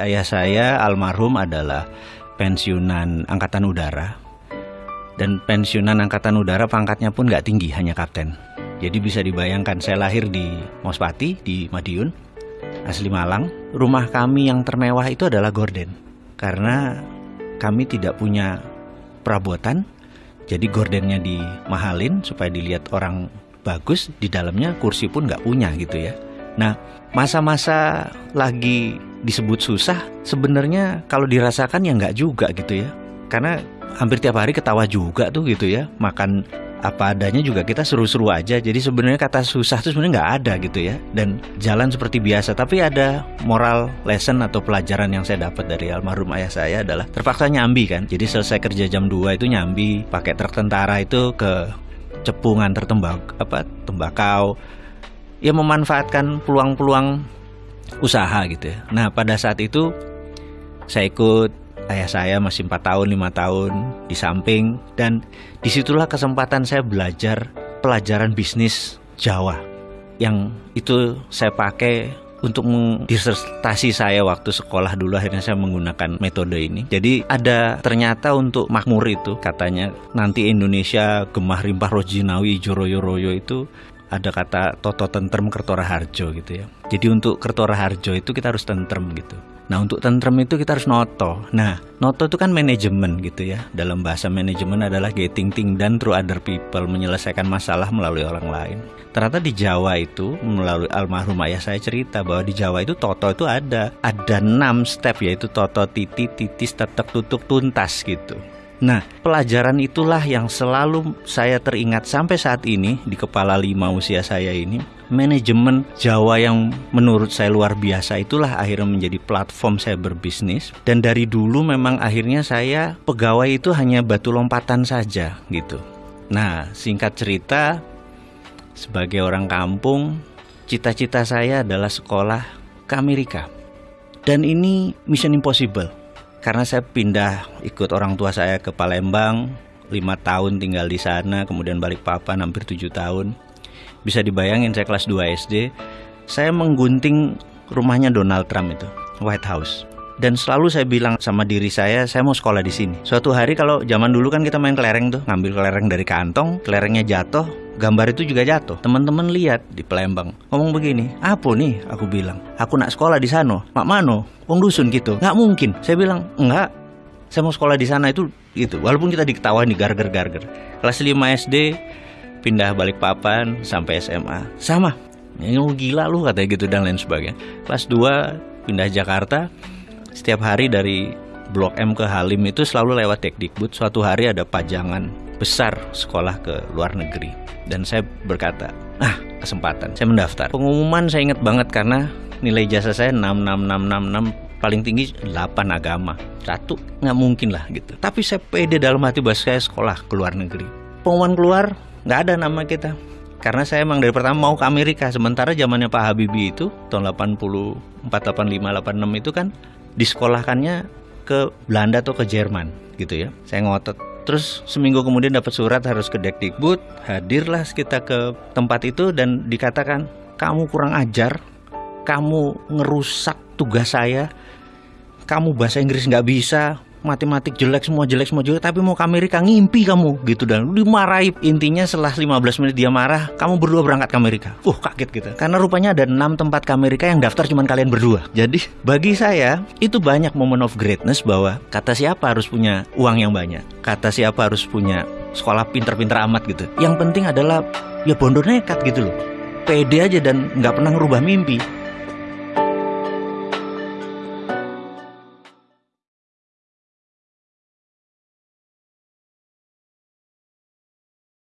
Ayah saya almarhum adalah pensiunan angkatan udara. Dan pensiunan angkatan udara pangkatnya pun nggak tinggi, hanya kapten. Jadi bisa dibayangkan saya lahir di Mospati, di Madiun, asli Malang. Rumah kami yang termewah itu adalah gorden. Karena kami tidak punya perabotan, jadi gordennya dimahalin supaya dilihat orang bagus. Di dalamnya kursi pun nggak punya gitu ya. Nah, masa-masa lagi disebut susah, sebenarnya kalau dirasakan ya nggak juga gitu ya. Karena hampir tiap hari ketawa juga tuh gitu ya. Makan apa adanya juga kita seru-seru aja. Jadi sebenarnya kata susah tuh sebenarnya nggak ada gitu ya. Dan jalan seperti biasa. Tapi ada moral lesson atau pelajaran yang saya dapat dari almarhum ayah saya adalah terpaksa nyambi kan. Jadi selesai kerja jam 2 itu nyambi pakai truk tentara itu ke cepungan tertembak apa tembakau ya memanfaatkan peluang-peluang usaha gitu ya. Nah pada saat itu saya ikut ayah saya masih 4 tahun, 5 tahun di samping dan di situlah kesempatan saya belajar pelajaran bisnis Jawa yang itu saya pakai untuk disertasi saya waktu sekolah dulu akhirnya saya menggunakan metode ini. Jadi ada ternyata untuk makmur itu katanya nanti Indonesia gemah rimpah rojinawi joroyo royo itu ada kata toto tentrem kertora harjo gitu ya. Jadi untuk kertora harjo itu kita harus tentrem gitu. Nah untuk tentrem itu kita harus noto. Nah noto itu kan manajemen gitu ya. Dalam bahasa manajemen adalah getting thing done through other people, menyelesaikan masalah melalui orang lain. Ternyata di Jawa itu melalui almarhum ayah saya cerita bahwa di Jawa itu toto itu ada ada enam step yaitu toto titi titis tetek tutuk tuntas gitu. Nah, pelajaran itulah yang selalu saya teringat sampai saat ini di kepala lima usia saya ini. Manajemen Jawa yang menurut saya luar biasa itulah akhirnya menjadi platform saya berbisnis. Dan dari dulu memang akhirnya saya pegawai itu hanya batu lompatan saja gitu. Nah, singkat cerita, sebagai orang kampung, cita-cita saya adalah sekolah ke Amerika. Dan ini mission impossible karena saya pindah ikut orang tua saya ke Palembang lima tahun tinggal di sana kemudian balik papan hampir tujuh tahun. Bisa dibayangin saya kelas 2 SD saya menggunting rumahnya Donald Trump itu White House. Dan selalu saya bilang sama diri saya saya mau sekolah di sini. Suatu hari kalau zaman dulu kan kita main kelereng tuh ngambil kelereng dari kantong kelerengnya jatuh gambar itu juga jatuh. Teman-teman lihat di Palembang ngomong begini apa nih? Aku bilang aku nak sekolah di sana mak mano? Wong dusun gitu. Nggak mungkin. Saya bilang enggak saya mau sekolah di sana itu gitu. Walaupun kita diketawain di garger garger kelas 5 SD pindah balik papan sampai SMA sama. Ini gila lu katanya gitu dan lain sebagainya. Kelas 2 pindah Jakarta. Setiap hari dari Blok M ke Halim itu selalu lewat Tekdikbud. Suatu hari ada pajangan besar sekolah ke luar negeri. Dan saya berkata, ah kesempatan. Saya mendaftar. Pengumuman saya ingat banget karena nilai jasa saya 66666 paling tinggi 8 agama. Satu nggak mungkin lah gitu. Tapi saya pede dalam hati bahwa saya sekolah ke luar negeri. Pengumuman keluar nggak ada nama kita. Karena saya emang dari pertama mau ke Amerika Sementara zamannya Pak Habibie itu Tahun 84, 85, 86 itu kan disekolahkannya ke Belanda atau ke Jerman gitu ya. Saya ngotot. Terus seminggu kemudian dapat surat harus ke Dekdikbud, hadirlah kita ke tempat itu dan dikatakan kamu kurang ajar, kamu ngerusak tugas saya, kamu bahasa Inggris nggak bisa, matematik jelek semua jelek semua jelek tapi mau ke Amerika ngimpi kamu. Gitu dan dimarahi. Intinya setelah 15 menit dia marah kamu berdua berangkat ke Amerika. Uh kaget gitu. Karena rupanya ada enam tempat ke Amerika yang daftar cuma kalian berdua. Jadi bagi saya itu banyak moment of greatness bahwa kata siapa harus punya uang yang banyak? Kata siapa harus punya sekolah pinter-pinter amat gitu? Yang penting adalah ya bondo nekat gitu loh. Pede aja dan nggak pernah ngerubah mimpi